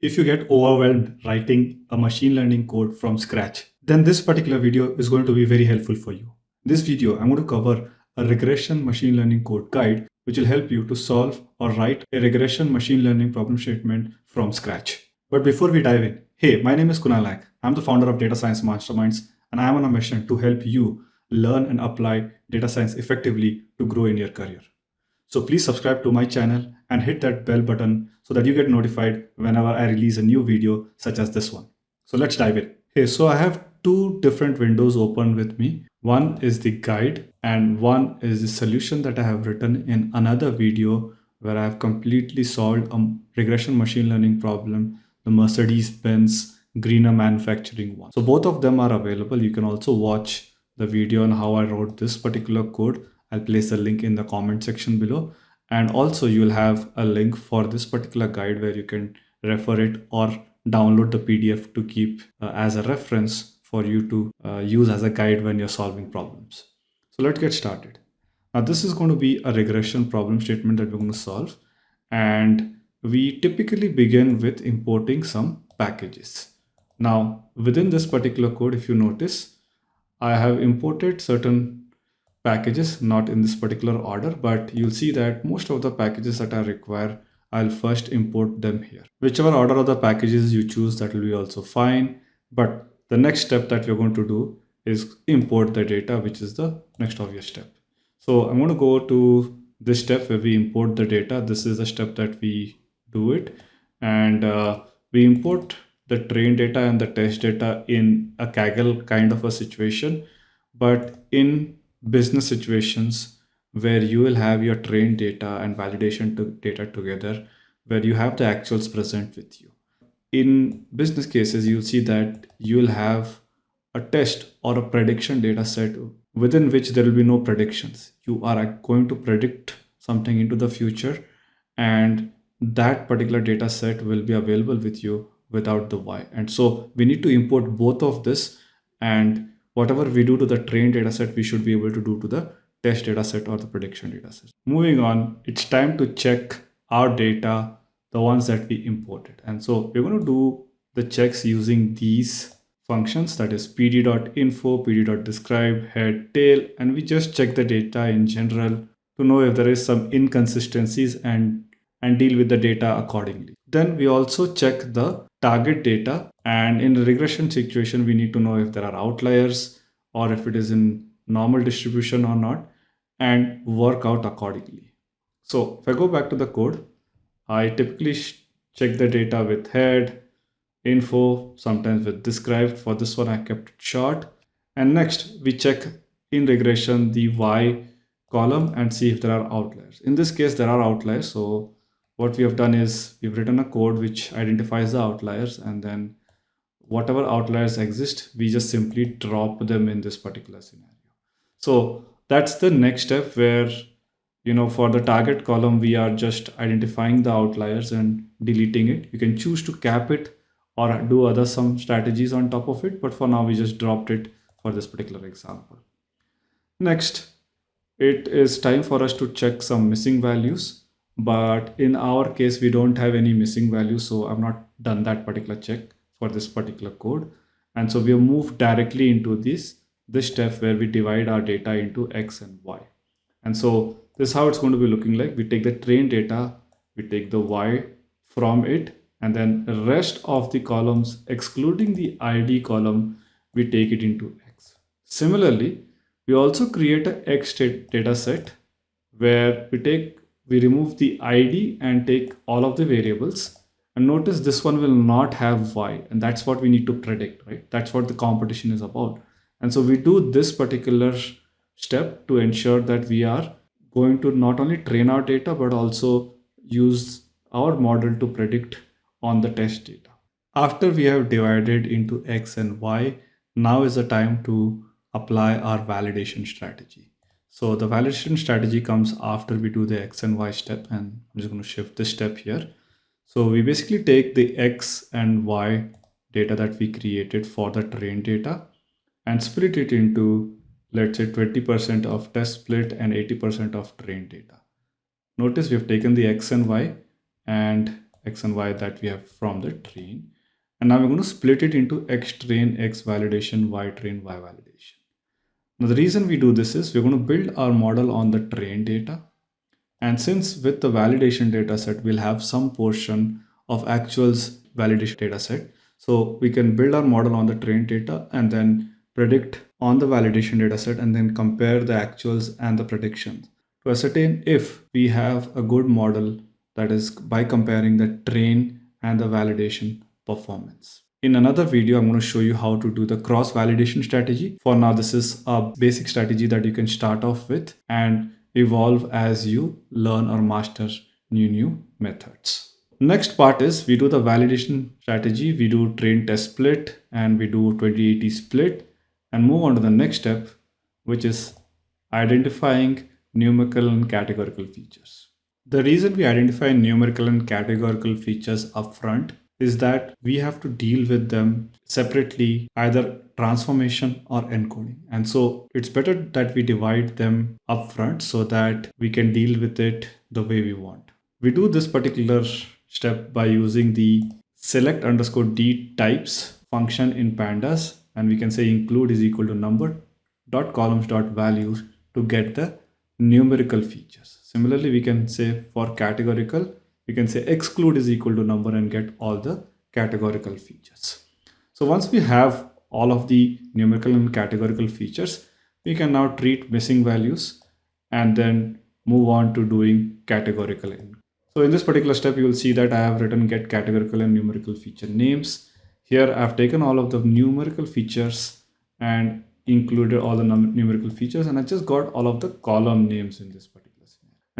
if you get overwhelmed writing a machine learning code from scratch, then this particular video is going to be very helpful for you. In this video, I'm going to cover a regression machine learning code guide, which will help you to solve or write a regression machine learning problem statement from scratch. But before we dive in, hey, my name is Kunal Naik. I'm the founder of Data Science Masterminds, and I'm on a mission to help you learn and apply data science effectively to grow in your career. So please subscribe to my channel and hit that bell button so that you get notified whenever I release a new video such as this one. So let's dive in. Hey, so I have two different windows open with me. One is the guide and one is the solution that I have written in another video where I have completely solved a regression machine learning problem, the Mercedes-Benz greener manufacturing one. So both of them are available. You can also watch the video on how I wrote this particular code I'll place the link in the comment section below. And also you'll have a link for this particular guide where you can refer it or download the PDF to keep uh, as a reference for you to uh, use as a guide when you're solving problems. So let's get started. Now this is going to be a regression problem statement that we're going to solve. And we typically begin with importing some packages. Now within this particular code, if you notice, I have imported certain packages, not in this particular order, but you'll see that most of the packages that I require, I'll first import them here. Whichever order of the packages you choose, that will be also fine. But the next step that we're going to do is import the data, which is the next obvious step. So I'm going to go to this step where we import the data. This is the step that we do it. And uh, we import the train data and the test data in a Kaggle kind of a situation. But in business situations where you will have your trained data and validation to data together, where you have the actuals present with you. In business cases, you'll see that you'll have a test or a prediction data set within which there will be no predictions. You are going to predict something into the future and that particular data set will be available with you without the Y. And so we need to import both of this and whatever we do to the trained dataset, we should be able to do to the test dataset or the prediction dataset. Moving on, it's time to check our data, the ones that we imported. And so we're going to do the checks using these functions that is pd.info, pd.describe, head, tail, and we just check the data in general to know if there is some inconsistencies and, and deal with the data accordingly. Then we also check the target data and in the regression situation we need to know if there are outliers or if it is in normal distribution or not and work out accordingly. So if I go back to the code, I typically check the data with head, info, sometimes with described. For this one, I kept it short. And next, we check in regression the Y column and see if there are outliers. In this case, there are outliers. So what we have done is we've written a code which identifies the outliers and then whatever outliers exist, we just simply drop them in this particular scenario. So that's the next step where, you know, for the target column, we are just identifying the outliers and deleting it. You can choose to cap it or do other some strategies on top of it. But for now, we just dropped it for this particular example. Next, it is time for us to check some missing values but in our case we don't have any missing values so i've not done that particular check for this particular code. And so we have moved directly into this this step where we divide our data into x and y. And so this is how it's going to be looking like. We take the train data we take the y from it and then the rest of the columns excluding the id column we take it into x. Similarly we also create a x data set where we take we remove the ID and take all of the variables. And notice this one will not have Y. And that's what we need to predict, right? That's what the competition is about. And so we do this particular step to ensure that we are going to not only train our data, but also use our model to predict on the test data. After we have divided into X and Y, now is the time to apply our validation strategy. So the validation strategy comes after we do the X and Y step and I'm just going to shift this step here. So we basically take the X and Y data that we created for the train data and split it into let's say 20% of test split and 80% of train data. Notice we have taken the X and Y and x and y that we have from the train. And now we're going to split it into x train, x validation, y train, y validation. Now the reason we do this is we're going to build our model on the train data. And since with the validation data set, we'll have some portion of actuals validation data set. So we can build our model on the train data and then predict on the validation data set and then compare the actuals and the predictions to ascertain if we have a good model that is by comparing the train and the validation performance. In another video, I'm going to show you how to do the cross validation strategy. For now, this is a basic strategy that you can start off with and evolve as you learn or master new new methods. Next part is we do the validation strategy. We do train test split and we do 2080 split and move on to the next step, which is identifying numerical and categorical features. The reason we identify numerical and categorical features upfront is that we have to deal with them separately, either transformation or encoding. And so it's better that we divide them upfront so that we can deal with it the way we want. We do this particular step by using the select underscore d types function in pandas and we can say include is equal to number dot columns dot values to get the numerical features. Similarly, we can say for categorical, we can say exclude is equal to number and get all the categorical features. So once we have all of the numerical and categorical features, we can now treat missing values and then move on to doing categorical. So in this particular step, you will see that I have written get categorical and numerical feature names. Here I've taken all of the numerical features and included all the numerical features and I just got all of the column names in this particular.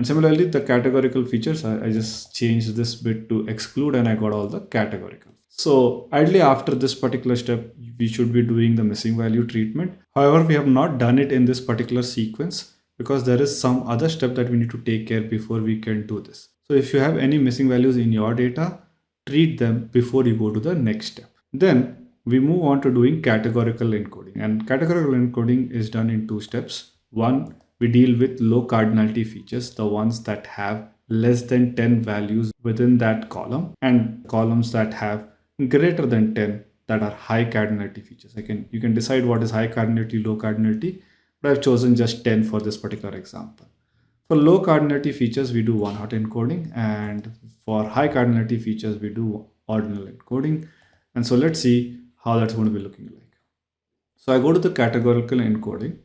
And similarly, the categorical features, I, I just changed this bit to exclude and I got all the categorical. So ideally after this particular step, we should be doing the missing value treatment. However, we have not done it in this particular sequence because there is some other step that we need to take care before we can do this. So if you have any missing values in your data, treat them before you go to the next step. Then we move on to doing categorical encoding and categorical encoding is done in two steps. One, we deal with low cardinality features, the ones that have less than 10 values within that column and columns that have greater than 10 that are high cardinality features. I can, you can decide what is high cardinality, low cardinality, but I've chosen just 10 for this particular example. For low cardinality features, we do one hot encoding and for high cardinality features, we do ordinal encoding. And so let's see how that's going to be looking like. So I go to the categorical encoding.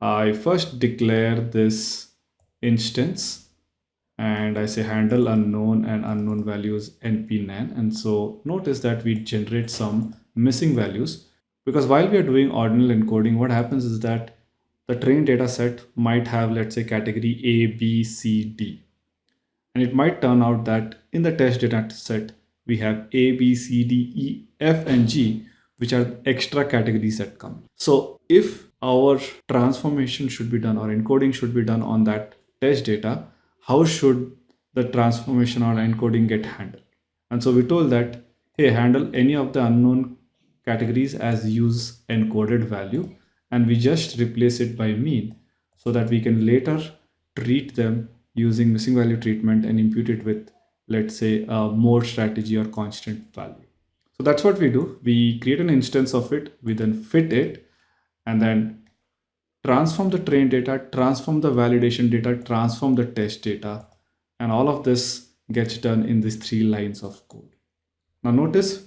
I first declare this instance and I say handle unknown and unknown values npnan. And so notice that we generate some missing values because while we are doing ordinal encoding, what happens is that the trained data set might have, let's say, category A, B, C, D. And it might turn out that in the test data set, we have A, B, C, D, E, F, and G, which are extra categories that come. So if our transformation should be done or encoding should be done on that test data, how should the transformation or encoding get handled? And so we told that, hey, handle any of the unknown categories as use encoded value, and we just replace it by mean so that we can later treat them using missing value treatment and impute it with let's say a mode strategy or constant value. So that's what we do. We create an instance of it, we then fit it and then transform the train data, transform the validation data, transform the test data, and all of this gets done in these three lines of code. Now notice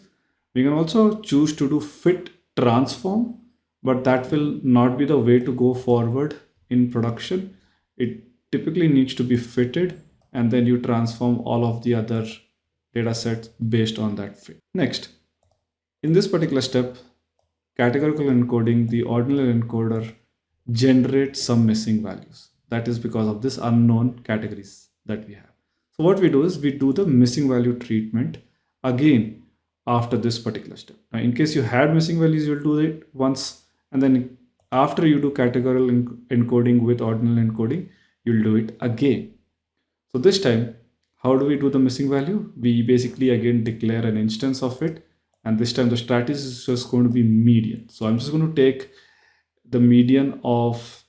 we can also choose to do fit transform, but that will not be the way to go forward in production. It typically needs to be fitted and then you transform all of the other data sets based on that fit. Next, in this particular step, categorical encoding, the ordinal encoder generates some missing values. That is because of this unknown categories that we have. So what we do is we do the missing value treatment again after this particular step. Now, in case you had missing values, you'll do it once. And then after you do categorical encoding with ordinal encoding, you'll do it again. So this time, how do we do the missing value? We basically again declare an instance of it. And this time the strategy is just going to be median. So I'm just going to take the median of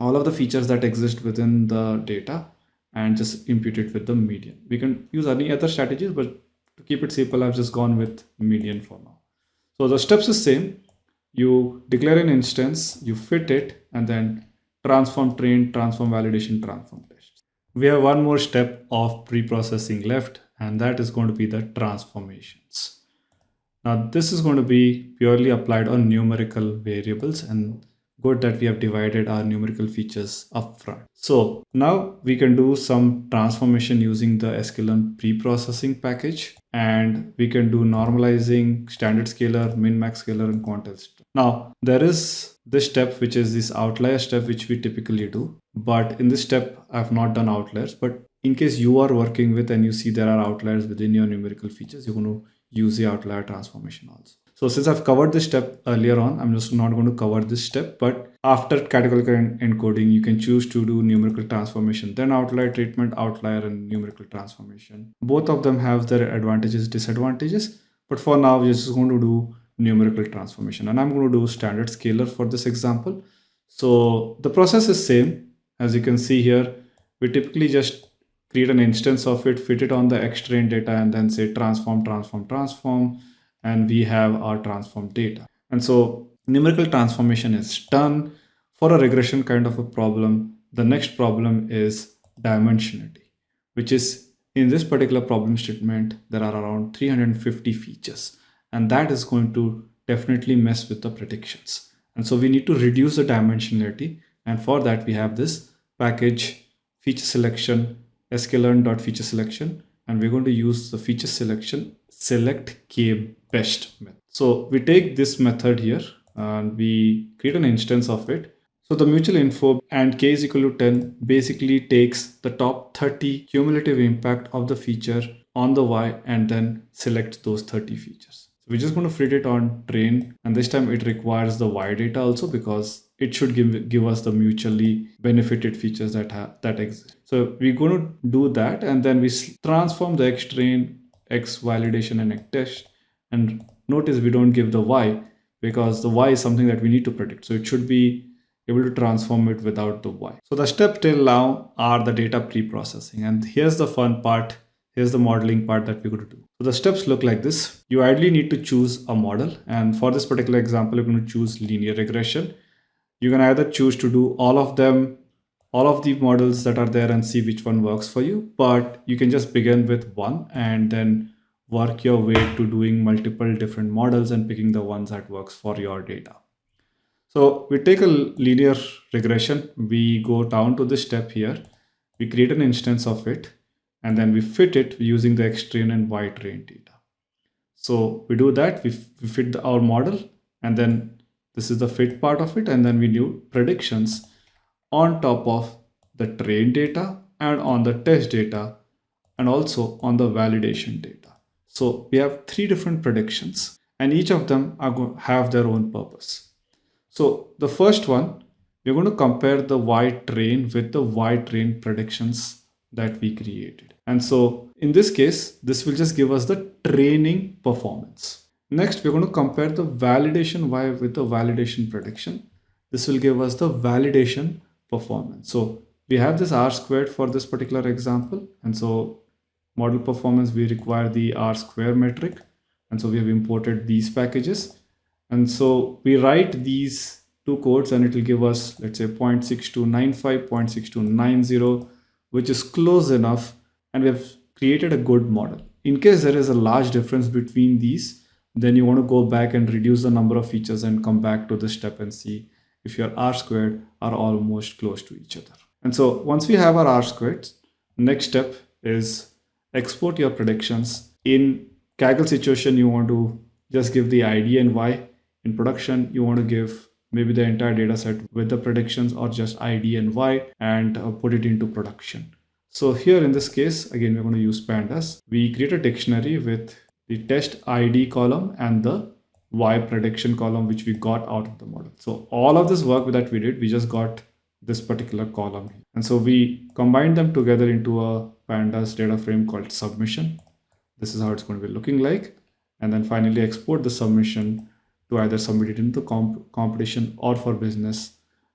all of the features that exist within the data and just impute it with the median. We can use any other strategies, but to keep it simple, I've just gone with median for now. So the steps is same. You declare an instance, you fit it, and then transform train, transform validation, transform test. We have one more step of pre-processing left, and that is going to be the transformations. Now this is going to be purely applied on numerical variables and good that we have divided our numerical features upfront. So now we can do some transformation using the sklearn pre-processing package and we can do normalizing, standard scaler, min-max scaler and quantile. Now there is this step which is this outlier step which we typically do. But in this step I've not done outliers but in case you are working with and you see there are outliers within your numerical features, you're going to use the outlier transformation also. So since I've covered this step earlier on, I'm just not going to cover this step, but after categorical encoding, you can choose to do numerical transformation, then outlier treatment, outlier and numerical transformation. Both of them have their advantages, disadvantages, but for now, we're just going to do numerical transformation and I'm going to do standard scaler for this example. So the process is same. As you can see here, we typically just create an instance of it, fit it on the X-train data and then say transform, transform, transform and we have our transform data. And so numerical transformation is done for a regression kind of a problem. The next problem is dimensionality, which is in this particular problem statement, there are around 350 features, and that is going to definitely mess with the predictions. And so we need to reduce the dimensionality. And for that, we have this package feature selection, sklearn.feature selection, and we're going to use the feature selection select k best method. So we take this method here and we create an instance of it. So the mutual info and k is equal to 10 basically takes the top 30 cumulative impact of the feature on the y and then select those 30 features. So we're just going to fit it on train and this time it requires the y data also because it should give, give us the mutually benefited features that have that exist. So we're going to do that and then we transform the x train, x validation and x test and notice we don't give the y because the y is something that we need to predict. So it should be able to transform it without the y. So the step till now are the data pre-processing. And here's the fun part. Here's the modeling part that we're going to do. So the steps look like this. You ideally need to choose a model. And for this particular example, you're going to choose linear regression. You can either choose to do all of them, all of the models that are there and see which one works for you. But you can just begin with one and then work your way to doing multiple different models and picking the ones that works for your data. So we take a linear regression, we go down to this step here, we create an instance of it, and then we fit it using the X-train and Y-train data. So we do that, we, we fit the, our model, and then this is the fit part of it, and then we do predictions on top of the train data and on the test data, and also on the validation data. So we have three different predictions and each of them are going to have their own purpose. So the first one, we're going to compare the Y train with the Y train predictions that we created. And so in this case, this will just give us the training performance. Next, we're going to compare the validation Y with the validation prediction. This will give us the validation performance. So we have this R squared for this particular example. And so model performance, we require the R square metric. And so we have imported these packages. And so we write these two codes and it will give us, let's say 0.6295, 0.6290, which is close enough. And we have created a good model. In case there is a large difference between these, then you want to go back and reduce the number of features and come back to the step and see if your R squared are almost close to each other. And so once we have our R squared, next step is export your predictions. In Kaggle situation, you want to just give the ID and Y. In production, you want to give maybe the entire data set with the predictions or just ID and Y and uh, put it into production. So here in this case, again, we're going to use pandas. We create a dictionary with the test ID column and the Y prediction column, which we got out of the model. So all of this work that we did, we just got this particular column. And so we combined them together into a pandas data frame called submission. This is how it's going to be looking like. And then finally export the submission to either submit it into comp competition or for business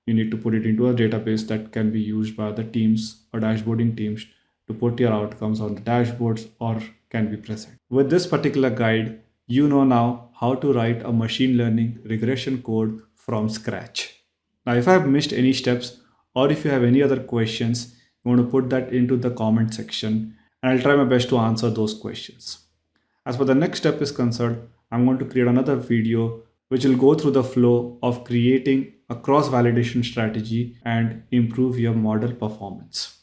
you need to put it into a database that can be used by the teams or dashboarding teams to put your outcomes on the dashboards or can be present. With this particular guide, you know now how to write a machine learning regression code from scratch. Now, if I have missed any steps or if you have any other questions, you want to put that into the comment section and I'll try my best to answer those questions. As for the next step is concerned, I'm going to create another video which will go through the flow of creating a cross validation strategy and improve your model performance.